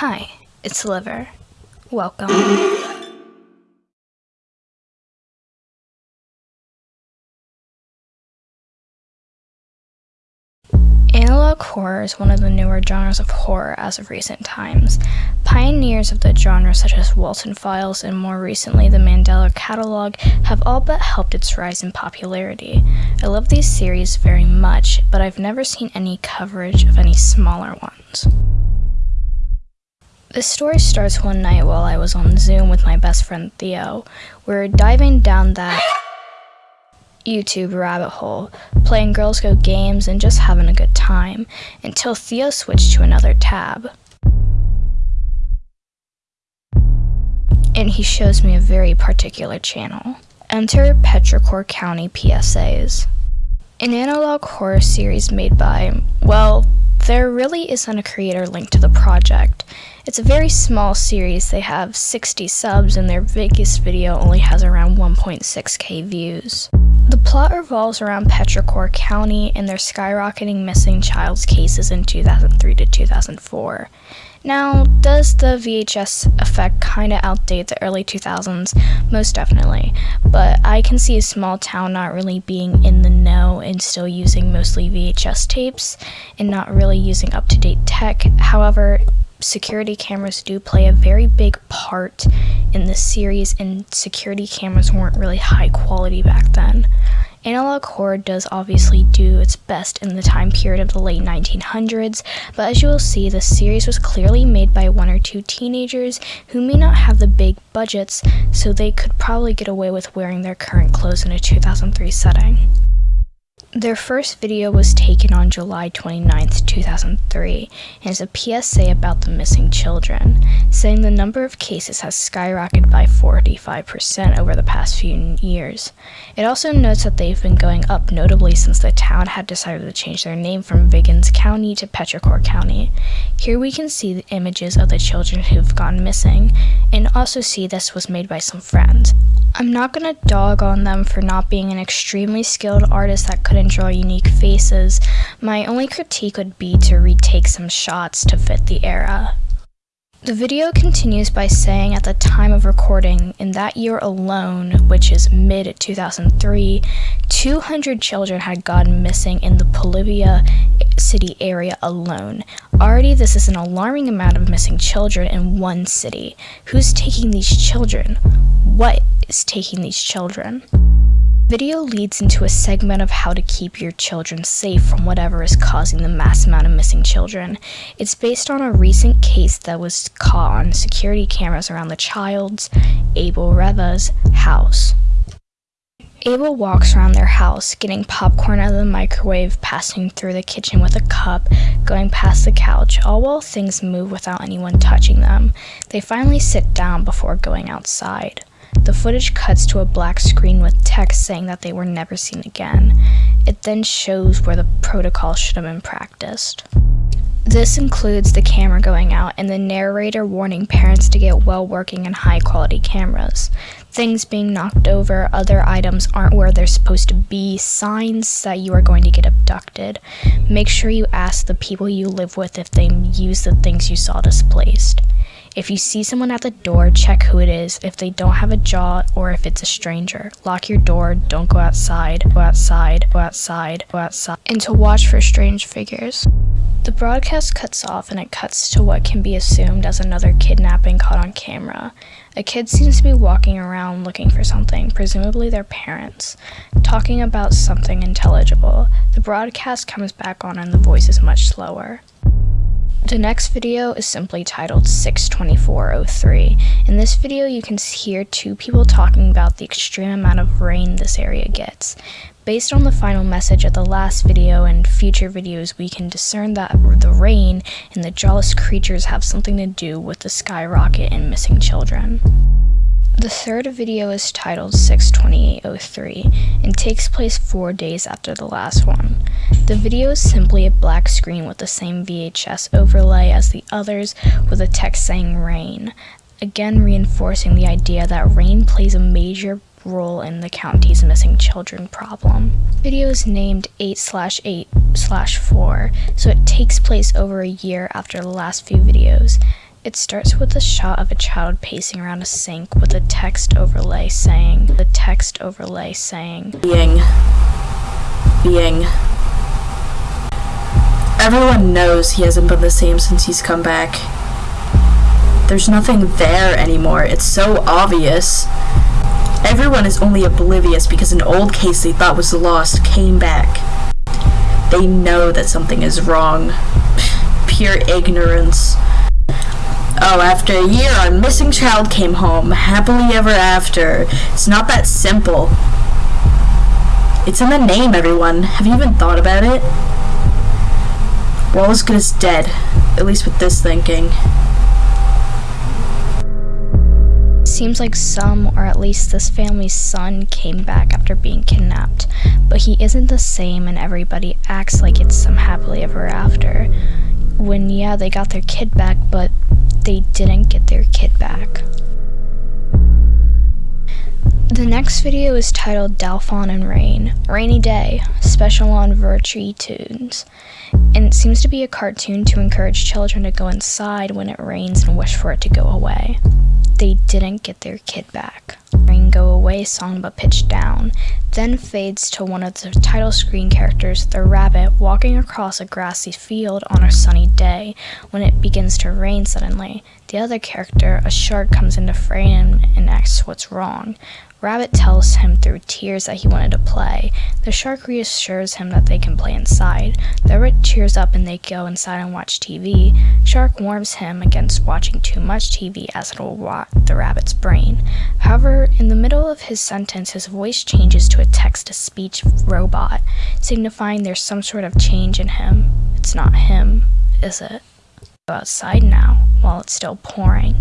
Hi, it's Liver. Welcome. Analog horror is one of the newer genres of horror as of recent times. Pioneers of the genre such as Walten Files and more recently the Mandela Catalog have all but helped its rise in popularity. I love these series very much, but I've never seen any coverage of any smaller ones. The story starts one night while I was on Zoom with my best friend Theo. We are diving down that YouTube rabbit hole, playing Girls Go games and just having a good time, until Theo switched to another tab. And he shows me a very particular channel. Enter Petrichor County PSAs. An analog horror series made by, well, there really isn't a creator link to the project. It's a very small series, they have 60 subs and their biggest video only has around 1.6k views. Plot revolves around Petrichor County and their skyrocketing missing child's cases in 2003 to 2004. Now, does the VHS effect kind of outdate the early 2000s? Most definitely. But I can see a small town not really being in the know and still using mostly VHS tapes and not really using up to date tech. However, security cameras do play a very big part in this series, and security cameras weren't really high quality back then. Analog horror does obviously do its best in the time period of the late 1900s, but as you will see, the series was clearly made by one or two teenagers who may not have the big budgets, so they could probably get away with wearing their current clothes in a 2003 setting. Their first video was taken on July 29, 2003, and is a PSA about the missing children, saying the number of cases has skyrocketed by 45% over the past few years. It also notes that they've been going up notably since the town had decided to change their name from Viggins County to Petrichor County. Here we can see the images of the children who've gone missing, and also see this was made by some friends. I'm not gonna dog on them for not being an extremely skilled artist that couldn't draw unique faces. My only critique would be to retake some shots to fit the era. The video continues by saying at the time of recording, in that year alone, which is mid 2003, 200 children had gone missing in the Bolivia city area alone. Already, this is an alarming amount of missing children in one city. Who's taking these children? What is taking these children? Video leads into a segment of how to keep your children safe from whatever is causing the mass amount of missing children. It's based on a recent case that was caught on security cameras around the child's, Abel Reva's, house. Abel walks around their house, getting popcorn out of the microwave, passing through the kitchen with a cup, going past the couch, all while things move without anyone touching them. They finally sit down before going outside. The footage cuts to a black screen with text saying that they were never seen again. It then shows where the protocol should have been practiced. This includes the camera going out and the narrator warning parents to get well working and high quality cameras. Things being knocked over, other items aren't where they're supposed to be, signs that you are going to get abducted. Make sure you ask the people you live with if they use the things you saw displaced. If you see someone at the door, check who it is, if they don't have a jaw, or if it's a stranger. Lock your door, don't go outside, go outside, go outside, go outside, and to watch for strange figures. The broadcast cuts off and it cuts to what can be assumed as another kidnapping caught on camera. A kid seems to be walking around looking for something, presumably their parents, talking about something intelligible. The broadcast comes back on and the voice is much slower. The next video is simply titled 62403. In this video, you can hear two people talking about the extreme amount of rain this area gets. Based on the final message of the last video and future videos, we can discern that the rain and the jawless creatures have something to do with the skyrocket and missing children. The third video is titled 62803 and takes place four days after the last one. The video is simply a black screen with the same VHS overlay as the others with a text saying rain, again reinforcing the idea that rain plays a major role in the county's missing children problem. The video is named 8 slash 8 slash 4, so it takes place over a year after the last few videos. It starts with a shot of a child pacing around a sink with a text overlay saying, the text overlay saying, being being everyone knows he hasn't been the same since he's come back. There's nothing there anymore. It's so obvious. Everyone is only oblivious because an old case they thought was lost came back. They know that something is wrong. Pure ignorance Oh, after a year, our missing child came home, happily ever after. It's not that simple. It's in the name, everyone. Have you even thought about it? We're all as good as dead, at least with this thinking. Seems like some, or at least this family's son, came back after being kidnapped, but he isn't the same and everybody acts like it's some happily ever after. When, yeah, they got their kid back, but they didn't get their kid back. The next video is titled Dalphon and Rain, Rainy Day, special on Virtue Tunes. And it seems to be a cartoon to encourage children to go inside when it rains and wish for it to go away. They didn't get their kid back. Rain Go Away song but pitched down, then fades to one of the title screen characters, the rabbit, walking across a grassy field on a sunny day when it begins to rain suddenly. The other character, a shark, comes into frame and asks what's wrong. Rabbit tells him through tears that he wanted to play. The shark reassures him that they can play inside. The rabbit cheers up and they go inside and watch TV. Shark warns him against watching too much TV as it will rot the rabbit's brain. However, in the middle of his sentence, his voice changes to a text-to-speech robot, signifying there's some sort of change in him. It's not him, is it? Go outside now, while it's still pouring.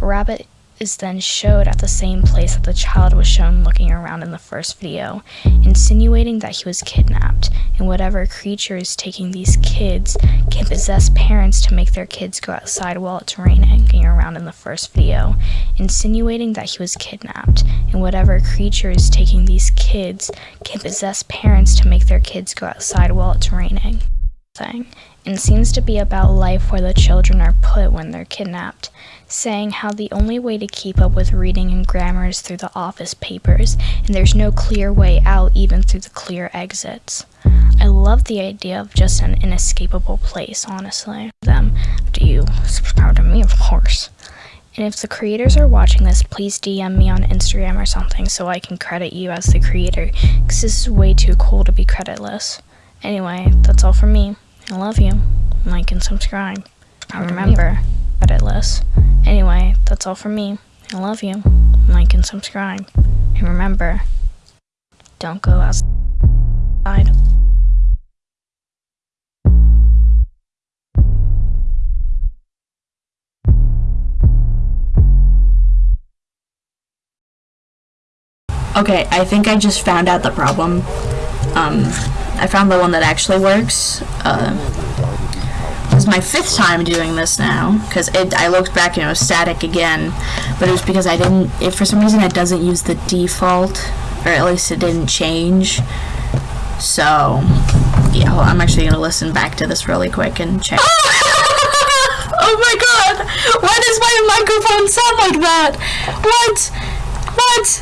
Rabbit is then showed at the same place that the child was shown looking around in the first video, insinuating that he was kidnapped, and whatever creature is taking these kids can possess parents to make their kids go outside while it's raining, around in the first video, insinuating that he was kidnapped, and whatever creature is taking these kids can possess parents to make their kids go outside while it's raining. And seems to be about life where the children are put when they're kidnapped, saying how the only way to keep up with reading and grammar is through the office papers, and there's no clear way out even through the clear exits. I love the idea of just an inescapable place, honestly. Them, do you subscribe to me, of course. And if the creators are watching this, please DM me on Instagram or something so I can credit you as the creator, because this is way too cool to be creditless. Anyway, that's all from me. I love you. Like and subscribe. I remember, creditless. Anyway, that's all from me. I love you. Like and subscribe. And remember, don't go outside. Okay, I think I just found out the problem. Um, I found the one that actually works. Uh, this is my fifth time doing this now, because I looked back and it was static again, but it was because I didn't, if for some reason it doesn't use the default, or at least it didn't change. So, yeah, well, I'm actually going to listen back to this really quick and check. oh my god! Why does my microphone sound like that? What? What?